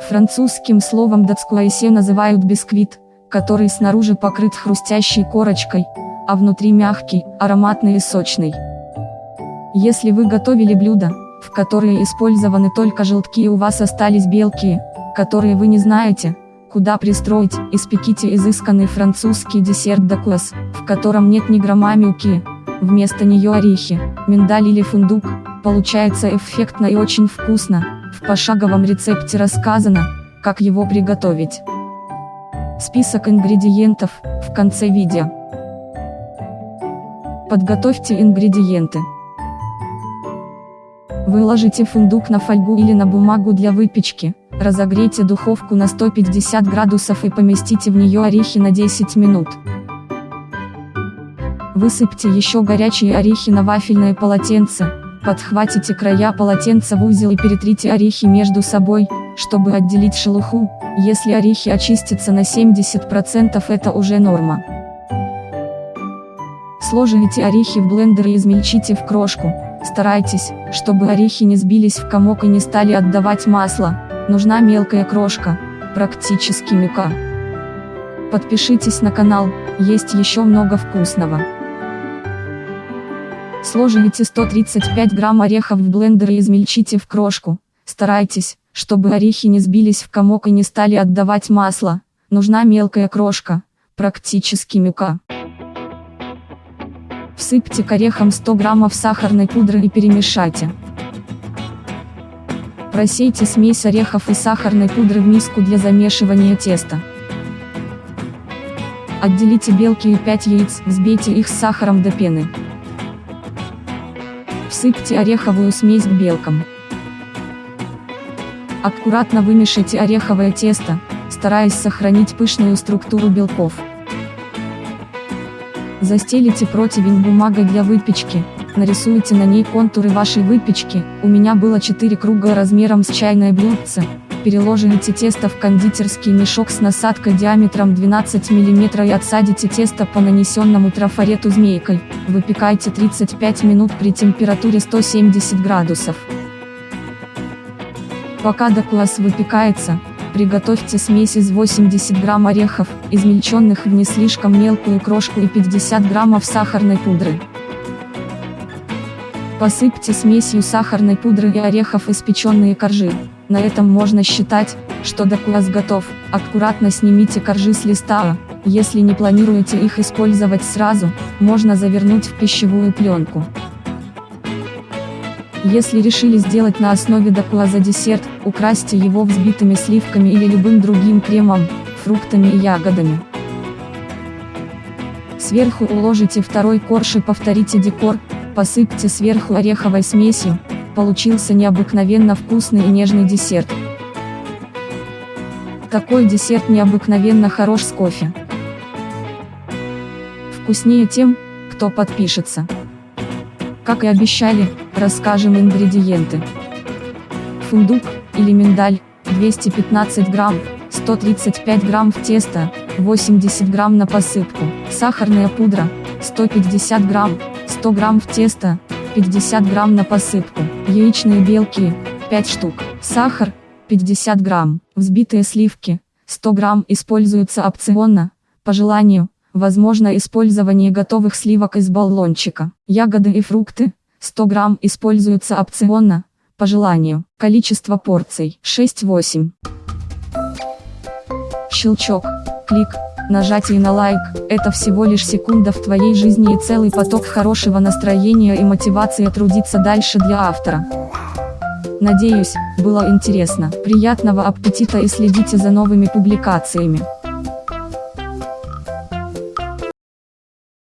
Французским словом датскуайсе называют бисквит, который снаружи покрыт хрустящей корочкой, а внутри мягкий, ароматный и сочный. Если вы готовили блюдо, в которые использованы только желтки и у вас остались белки, которые вы не знаете, куда пристроить, испеките изысканный французский десерт дакуас, в котором нет ни грамма мюки, вместо нее орехи, миндаль или фундук, получается эффектно и очень вкусно, пошаговом рецепте рассказано, как его приготовить. Список ингредиентов, в конце видео. Подготовьте ингредиенты. Выложите фундук на фольгу или на бумагу для выпечки, разогрейте духовку на 150 градусов и поместите в нее орехи на 10 минут. Высыпьте еще горячие орехи на вафельное полотенце, подхватите края полотенца в узел и перетрите орехи между собой, чтобы отделить шелуху, если орехи очистятся на 70% это уже норма. Сложите орехи в блендер и измельчите в крошку, старайтесь, чтобы орехи не сбились в комок и не стали отдавать масло, нужна мелкая крошка, практически мука. Подпишитесь на канал, есть еще много вкусного. Сложите 135 грамм орехов в блендер и измельчите в крошку, старайтесь, чтобы орехи не сбились в комок и не стали отдавать масло, нужна мелкая крошка, практически мука. Всыпьте к орехам 100 граммов сахарной пудры и перемешайте. Просейте смесь орехов и сахарной пудры в миску для замешивания теста. Отделите белки и 5 яиц, взбейте их с сахаром до пены. Всыпьте ореховую смесь к белкам. Аккуратно вымешайте ореховое тесто, стараясь сохранить пышную структуру белков. Застелите противень бумагой для выпечки, нарисуйте на ней контуры вашей выпечки, у меня было 4 круга размером с чайное блюдце, переложите тесто в кондитерский мешок с насадкой диаметром 12 мм и отсадите тесто по нанесенному трафарету змейкой, выпекайте 35 минут при температуре 170 градусов. Пока докуас выпекается, приготовьте смесь из 80 грамм орехов, измельченных в не слишком мелкую крошку и 50 граммов сахарной пудры. Посыпьте смесью сахарной пудры и орехов испеченные коржи. На этом можно считать, что докуас готов. Аккуратно снимите коржи с листа, если не планируете их использовать сразу, можно завернуть в пищевую пленку. Если решили сделать на основе дакуаза десерт, украсьте его взбитыми сливками или любым другим кремом, фруктами и ягодами. Сверху уложите второй корж и повторите декор, посыпьте сверху ореховой смесью, получился необыкновенно вкусный и нежный десерт. Такой десерт необыкновенно хорош с кофе. Вкуснее тем, кто подпишется. Как и обещали, расскажем ингредиенты. Фундук, или миндаль, 215 грамм, 135 грамм в тесто, 80 грамм на посыпку, сахарная пудра, 150 грамм, 100 грамм в тесто, 50 грамм на посыпку, яичные белки, 5 штук, сахар, 50 грамм, взбитые сливки, 100 грамм используются опционно, по желанию, Возможно использование готовых сливок из баллончика. Ягоды и фрукты, 100 грамм используются опционно, по желанию. Количество порций 6-8. Щелчок, клик, нажатие на лайк – это всего лишь секунда в твоей жизни и целый поток хорошего настроения и мотивации трудиться дальше для автора. Надеюсь, было интересно. Приятного аппетита и следите за новыми публикациями.